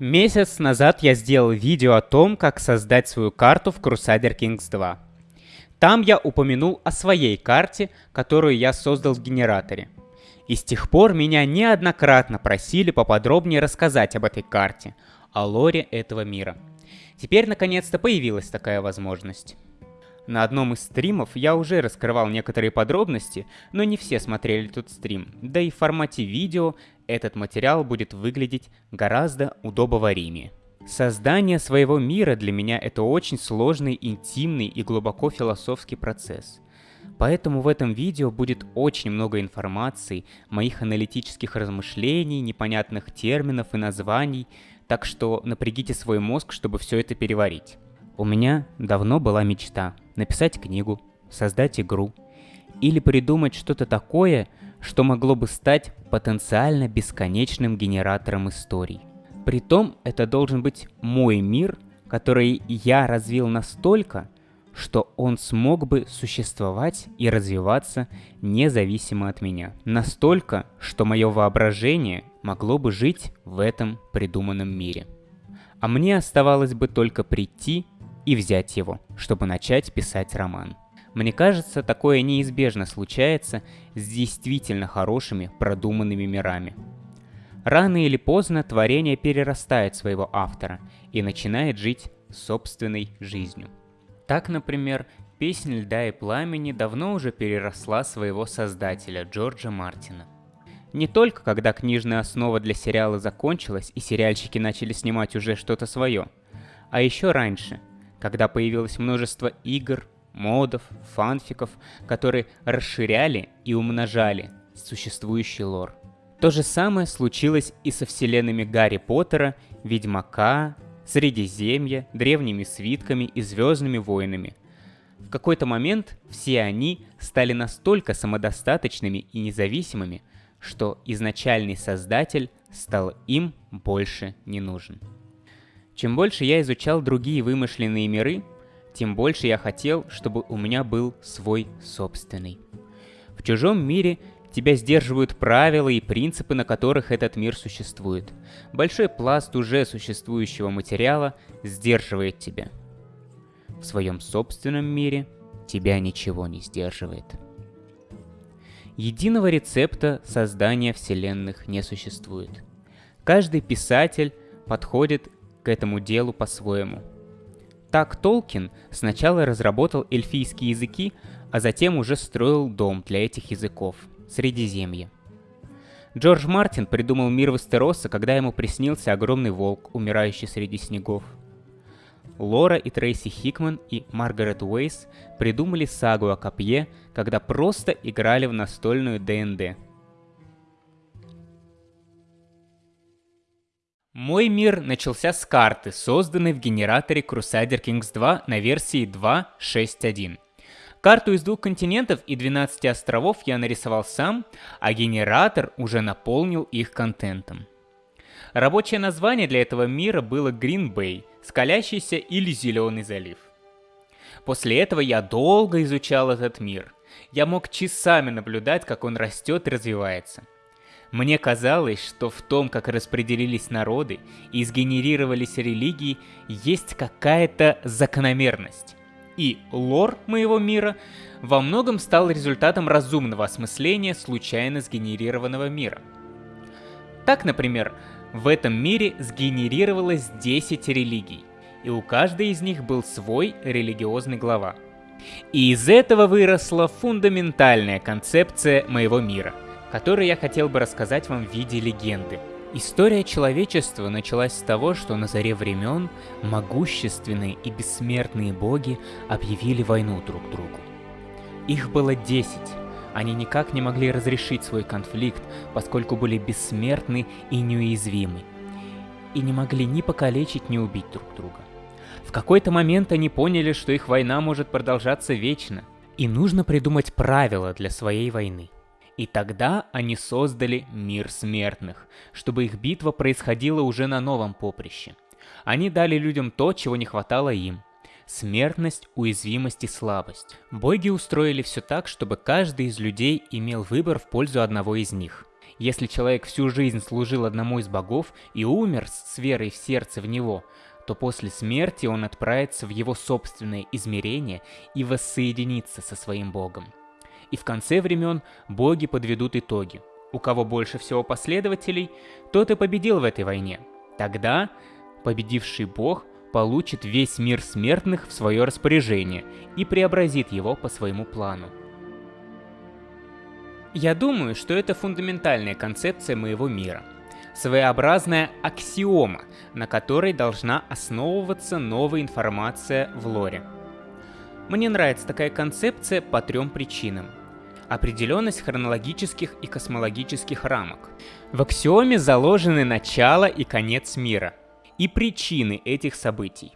Месяц назад я сделал видео о том, как создать свою карту в Crusader Kings 2. Там я упомянул о своей карте, которую я создал в генераторе. И с тех пор меня неоднократно просили поподробнее рассказать об этой карте, о лоре этого мира. Теперь наконец-то появилась такая возможность. На одном из стримов я уже раскрывал некоторые подробности, но не все смотрели тут стрим, да и в формате видео этот материал будет выглядеть гораздо удобоваримее. Создание своего мира для меня это очень сложный, интимный и глубоко философский процесс. Поэтому в этом видео будет очень много информации, моих аналитических размышлений, непонятных терминов и названий, так что напрягите свой мозг, чтобы все это переварить. У меня давно была мечта написать книгу, создать игру или придумать что-то такое, что могло бы стать потенциально бесконечным генератором историй. Притом это должен быть мой мир, который я развил настолько, что он смог бы существовать и развиваться независимо от меня. Настолько, что мое воображение могло бы жить в этом придуманном мире. А мне оставалось бы только прийти и взять его, чтобы начать писать роман. Мне кажется, такое неизбежно случается с действительно хорошими, продуманными мирами. Рано или поздно творение перерастает своего автора и начинает жить собственной жизнью. Так, например, «Песнь льда и пламени» давно уже переросла своего создателя Джорджа Мартина. Не только когда книжная основа для сериала закончилась и сериальщики начали снимать уже что-то свое, а еще раньше – когда появилось множество игр, модов, фанфиков, которые расширяли и умножали существующий лор. То же самое случилось и со вселенными Гарри Поттера, Ведьмака, Средиземья, Древними Свитками и Звездными Войнами. В какой-то момент все они стали настолько самодостаточными и независимыми, что изначальный создатель стал им больше не нужен. Чем больше я изучал другие вымышленные миры, тем больше я хотел, чтобы у меня был свой собственный. В чужом мире тебя сдерживают правила и принципы, на которых этот мир существует. Большой пласт уже существующего материала сдерживает тебя. В своем собственном мире тебя ничего не сдерживает. Единого рецепта создания вселенных не существует. Каждый писатель подходит этому делу по-своему. Так Толкин сначала разработал эльфийские языки, а затем уже строил дом для этих языков — Средиземье. Джордж Мартин придумал мир Вестероса, когда ему приснился огромный волк, умирающий среди снегов. Лора и Трейси Хикман и Маргарет Уэйс придумали сагу о копье, когда просто играли в настольную ДНД — Мой мир начался с карты, созданной в генераторе Crusader Kings 2 на версии 2.6.1. Карту из двух континентов и 12 островов я нарисовал сам, а генератор уже наполнил их контентом. Рабочее название для этого мира было Green Bay, скалящийся или Зеленый залив. После этого я долго изучал этот мир. Я мог часами наблюдать, как он растет и развивается – мне казалось, что в том, как распределились народы и сгенерировались религии, есть какая-то закономерность. И лор моего мира во многом стал результатом разумного осмысления случайно сгенерированного мира. Так, например, в этом мире сгенерировалось 10 религий, и у каждой из них был свой религиозный глава. И из этого выросла фундаментальная концепция моего мира – который я хотел бы рассказать вам в виде легенды. История человечества началась с того, что на заре времен могущественные и бессмертные боги объявили войну друг другу. Их было десять. Они никак не могли разрешить свой конфликт, поскольку были бессмертны и неуязвимы. И не могли ни покалечить, ни убить друг друга. В какой-то момент они поняли, что их война может продолжаться вечно, и нужно придумать правила для своей войны – и тогда они создали мир смертных, чтобы их битва происходила уже на новом поприще. Они дали людям то, чего не хватало им. Смертность, уязвимость и слабость. Боги устроили все так, чтобы каждый из людей имел выбор в пользу одного из них. Если человек всю жизнь служил одному из богов и умер с верой в сердце в него, то после смерти он отправится в его собственное измерение и воссоединится со своим богом. И в конце времен боги подведут итоги. У кого больше всего последователей, тот и победил в этой войне. Тогда победивший бог получит весь мир смертных в свое распоряжение и преобразит его по своему плану. Я думаю, что это фундаментальная концепция моего мира. Своеобразная аксиома, на которой должна основываться новая информация в лоре. Мне нравится такая концепция по трем причинам. Определенность хронологических и космологических рамок. В аксиоме заложены начало и конец мира и причины этих событий.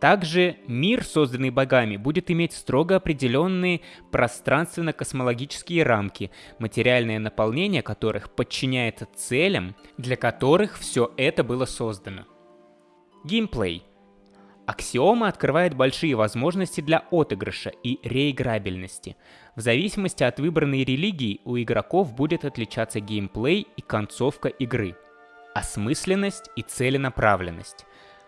Также мир, созданный богами, будет иметь строго определенные пространственно-космологические рамки, материальное наполнение которых подчиняется целям, для которых все это было создано. Геймплей. Аксиома открывает большие возможности для отыгрыша и реиграбельности. В зависимости от выбранной религии у игроков будет отличаться геймплей и концовка игры – осмысленность и целенаправленность.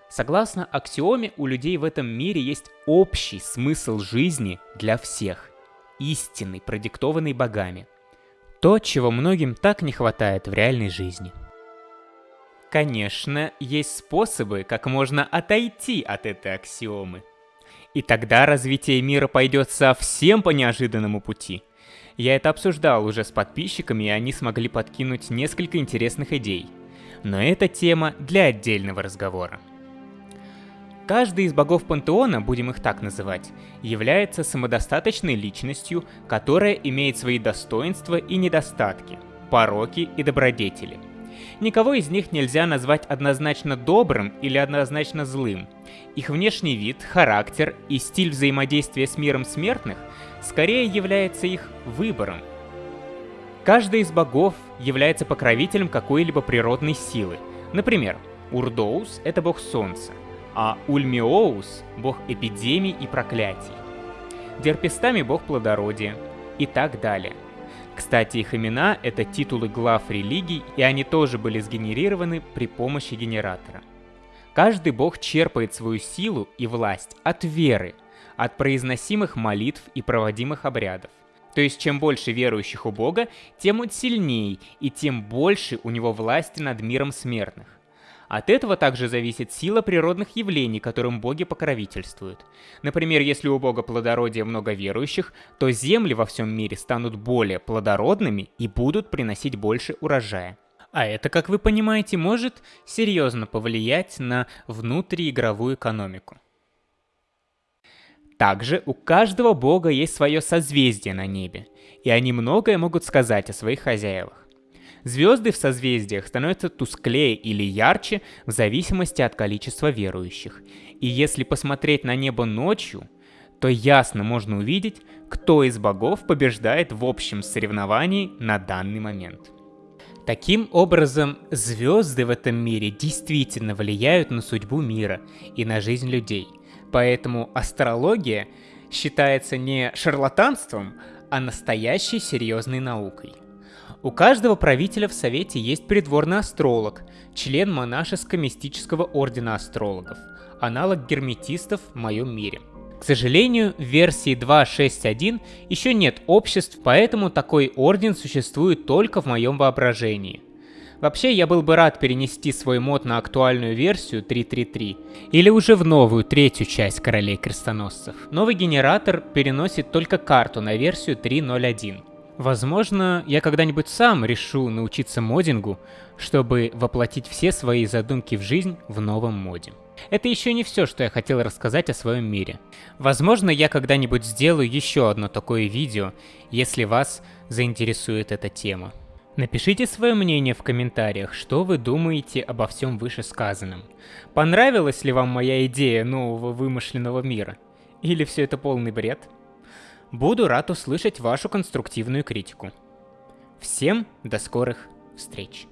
Согласно аксиоме, у людей в этом мире есть общий смысл жизни для всех, истинный, продиктованный богами. То, чего многим так не хватает в реальной жизни. Конечно, есть способы, как можно отойти от этой аксиомы. И тогда развитие мира пойдет совсем по неожиданному пути. Я это обсуждал уже с подписчиками, и они смогли подкинуть несколько интересных идей – но это тема для отдельного разговора. Каждый из богов пантеона, будем их так называть, является самодостаточной личностью, которая имеет свои достоинства и недостатки, пороки и добродетели. Никого из них нельзя назвать однозначно добрым или однозначно злым. Их внешний вид, характер и стиль взаимодействия с миром смертных скорее является их выбором, Каждый из богов является покровителем какой-либо природной силы. Например, Урдоус — это бог солнца, а Ульмиоус — бог эпидемий и проклятий. Дерпестами — бог плодородия и так далее. Кстати, их имена — это титулы глав религий, и они тоже были сгенерированы при помощи генератора. Каждый бог черпает свою силу и власть от веры, от произносимых молитв и проводимых обрядов. То есть, чем больше верующих у Бога, тем он сильнее, и тем больше у него власти над миром смертных. От этого также зависит сила природных явлений, которым боги покровительствуют. Например, если у бога плодородия много верующих, то земли во всем мире станут более плодородными и будут приносить больше урожая. А это, как вы понимаете, может серьезно повлиять на внутриигровую экономику. Также у каждого бога есть свое созвездие на небе, и они многое могут сказать о своих хозяевах. Звезды в созвездиях становятся тусклее или ярче в зависимости от количества верующих. И если посмотреть на небо ночью, то ясно можно увидеть, кто из богов побеждает в общем соревновании на данный момент. Таким образом, звезды в этом мире действительно влияют на судьбу мира и на жизнь людей – Поэтому астрология считается не шарлатанством, а настоящей серьезной наукой. У каждого правителя в Совете есть придворный астролог, член монашеско-мистического ордена астрологов, аналог герметистов в моем мире. К сожалению, в версии 2.6.1 еще нет обществ, поэтому такой орден существует только в моем воображении – Вообще, я был бы рад перенести свой мод на актуальную версию 3.3.3 или уже в новую третью часть Королей Крестоносцев. Новый генератор переносит только карту на версию 3.0.1. Возможно, я когда-нибудь сам решу научиться модингу, чтобы воплотить все свои задумки в жизнь в новом моде. Это еще не все, что я хотел рассказать о своем мире. Возможно, я когда-нибудь сделаю еще одно такое видео, если вас заинтересует эта тема. Напишите свое мнение в комментариях, что вы думаете обо всем вышесказанном. Понравилась ли вам моя идея нового вымышленного мира? Или все это полный бред? Буду рад услышать вашу конструктивную критику. Всем до скорых встреч!